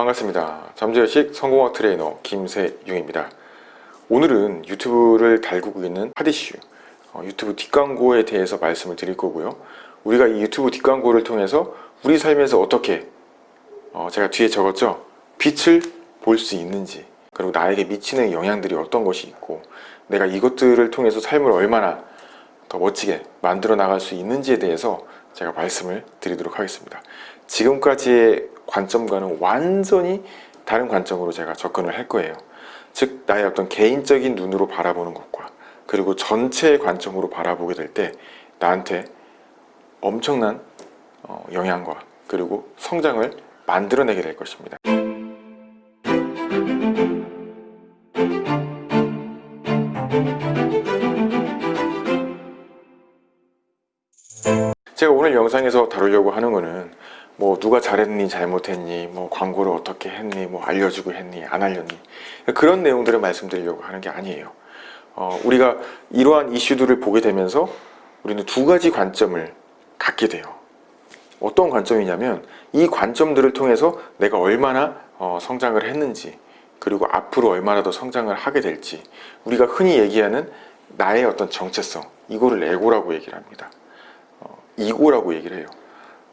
반갑습니다. 잠재의식 성공학 트레이너 김세용입니다. 오늘은 유튜브를 달구고 있는 핫이슈 어, 유튜브 뒷광고에 대해서 말씀을 드릴 거고요. 우리가 이 유튜브 뒷광고를 통해서 우리 삶에서 어떻게 어, 제가 뒤에 적었죠? 빛을 볼 수 있는지 그리고 나에게 미치는 영향들이 어떤 것이 있고 내가 이것들을 통해서 삶을 얼마나 더 멋지게 만들어 나갈 수 있는지에 대해서 제가 말씀을 드리도록 하겠습니다. 지금까지의 관점과는 완전히 다른 관점으로 제가 접근을 할 거예요. 즉 나의 어떤 개인적인 눈으로 바라보는 것과 그리고 전체의 관점으로 바라보게 될 때 나한테 엄청난 어, 영향과 그리고 성장을 만들어내게 될 것입니다. 제가 오늘 영상에서 다루려고 하는 거는 뭐 누가 잘했니 잘못했니 뭐 광고를 어떻게 했니 뭐 알려주고 했니 안 알렸니. 그런 내용들을 말씀드리려고 하는 게 아니에요. 어, 우리가 이러한 이슈들을 보게 되면서 우리는 두 가지 관점을 갖게 돼요. 어떤 관점이냐면 이 관점들을 통해서 내가 얼마나 어, 성장을 했는지 그리고 앞으로 얼마나 더 성장을 하게 될지 우리가 흔히 얘기하는 나의 어떤 정체성 이거를 에고라고 얘기를 합니다. 어, 이고라고 얘기를 해요.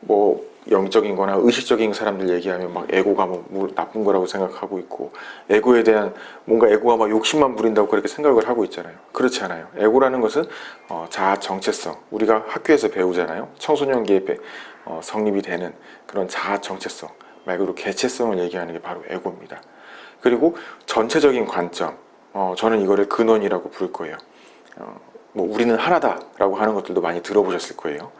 뭐 영적인 거나 의식적인 사람들 얘기하면 막 에고가 뭐 나쁜 거라고 생각하고 있고 에고에 대한 뭔가 에고가 막 욕심만 부린다고 그렇게 생각을 하고 있잖아요. 그렇지 않아요. 에고라는 것은 어, 자아 정체성. 우리가 학교에서 배우잖아요. 청소년기에 배, 어, 성립이 되는 그런 자아 정체성 말 그대로 개체성을 얘기하는 게 바로 에고입니다. 그리고 전체적인 관점 어, 저는 이거를 근원이라고 부를 거예요. 어, 뭐 우리는 하나다 라고 하는 것들도 많이 들어보셨을 거예요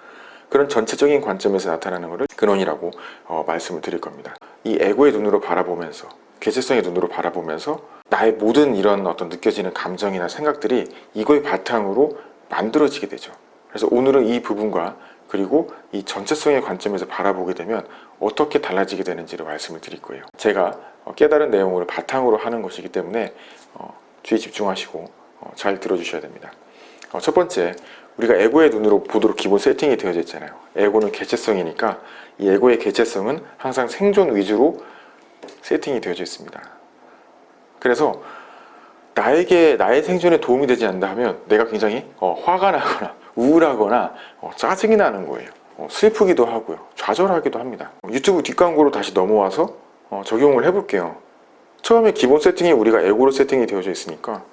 그런 전체적인 관점에서 나타나는 것을 근원이라고 어, 말씀을 드릴 겁니다. 이 에고의 눈으로 바라보면서 개체성의 눈으로 바라보면서 나의 모든 이런 어떤 느껴지는 감정이나 생각들이 이거의 바탕으로 만들어지게 되죠. 그래서 오늘은 이 부분과 그리고 이 전체성의 관점에서 바라보게 되면 어떻게 달라지게 되는지를 말씀을 드릴 거예요. 제가 어, 깨달은 내용을 바탕으로 하는 것이기 때문에 어, 주의 집중하시고 어, 잘 들어주셔야 됩니다. 첫 번째, 우리가 에고의 눈으로 보도록 기본 세팅이 되어져 있잖아요. 에고는 개체성이니까 이 에고의 개체성은 항상 생존 위주로 세팅이 되어져 있습니다. 그래서 나에게 나의 생존에 도움이 되지 않는다 하면 내가 굉장히 어, 화가 나거나 우울하거나 어, 짜증이 나는 거예요. 어, 슬프기도 하고요. 좌절하기도 합니다. 유튜브 뒷광고로 다시 넘어와서 어, 적용을 해볼게요. 처음에 기본 세팅이 우리가 에고로 세팅이 되어져 있으니까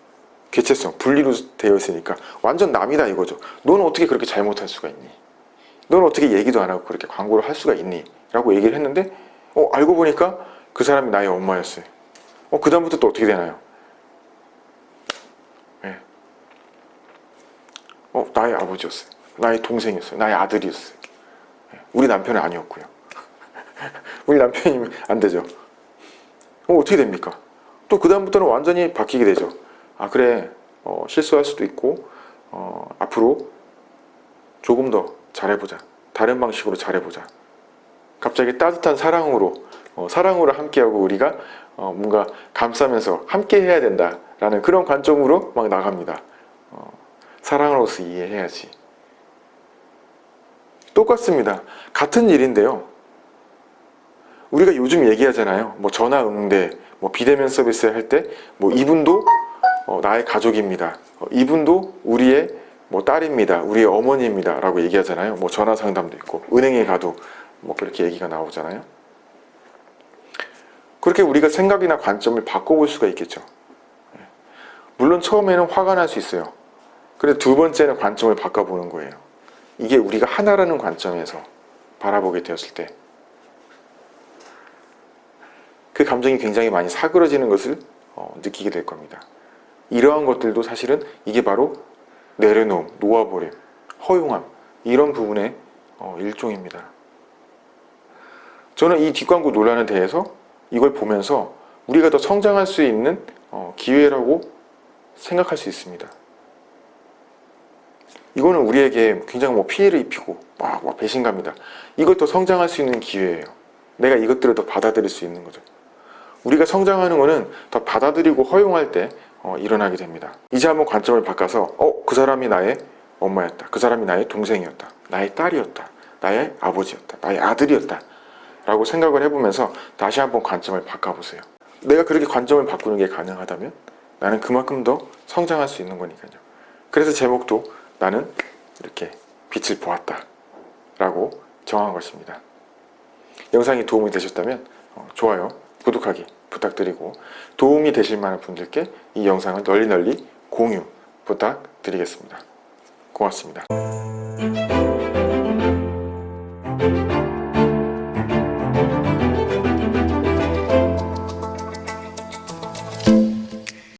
개체성, 분리로 되어 있으니까 완전 남이다 이거죠. 너는 어떻게 그렇게 잘못할 수가 있니? 너는 어떻게 얘기도 안 하고 그렇게 광고를 할 수가 있니? 라고 얘기를 했는데 어 알고 보니까 그 사람이 나의 엄마였어요. 어 그 다음부터 또 어떻게 되나요? 네. 어 나의 아버지였어요. 나의 동생이었어요. 나의 아들이었어요. 네. 우리 남편은 아니었고요. 우리 남편이면 안 되죠. 어 어떻게 됩니까? 또 그 다음부터는 완전히 바뀌게 되죠. 아 그래. 어, 실수할 수도 있고 어, 앞으로 조금 더 잘해보자. 다른 방식으로 잘해보자. 갑자기 따뜻한 사랑으로 어, 사랑으로 함께하고 우리가 어, 뭔가 감싸면서 함께 해야 된다 라는 그런 관점으로 막 나갑니다. 어, 사랑으로서 이해해야지. 똑같습니다. 같은 일인데요. 우리가 요즘 얘기하잖아요. 뭐 전화 응대 뭐 비대면 서비스 할 때 뭐 이분도 어, 나의 가족입니다. 어, 이분도 우리의 뭐 딸입니다. 우리의 어머니입니다. 라고 얘기하잖아요. 뭐 전화 상담도 있고 은행에 가도 뭐 그렇게 얘기가 나오잖아요. 그렇게 우리가 생각이나 관점을 바꿔볼 수가 있겠죠. 예. 물론 처음에는 화가 날 수 있어요. 그런데 두 번째는 관점을 바꿔보는 거예요. 이게 우리가 하나라는 관점에서 바라보게 되었을 때 그 감정이 굉장히 많이 사그러지는 것을 어, 느끼게 될 겁니다. 이러한 것들도 사실은 이게 바로 내려놓음, 놓아버림, 허용함 이런 부분의 어, 일종입니다. 저는 이 뒷광고 논란에 대해서 이걸 보면서 우리가 더 성장할 수 있는 어, 기회라고 생각할 수 있습니다. 이거는 우리에게 굉장히 뭐 피해를 입히고 막, 막 배신감이다. 이걸 더 성장할 수 있는 기회예요. 내가 이것들을 더 받아들일 수 있는 거죠. 우리가 성장하는 것은 더 받아들이고 허용할 때 어, 일어나게 됩니다. 이제 한번 관점을 바꿔서 어, 그 사람이 나의 엄마였다. 그 사람이 나의 동생이었다. 나의 딸이었다. 나의 아버지였다. 나의 아들이었다. 라고 생각을 해보면서 다시 한번 관점을 바꿔보세요 내가 그렇게 관점을 바꾸는 게 가능하다면 나는 그만큼 더 성장할 수 있는 거니까요 그래서 제목도 나는 이렇게 빛을 보았다 라고 정한 것입니다 영상이 도움이 되셨다면 어, 좋아요, 구독하기 부탁드리고 도움이 되실 만한 분들께 이 영상을 널리 널리 공유 부탁드리겠습니다. 고맙습니다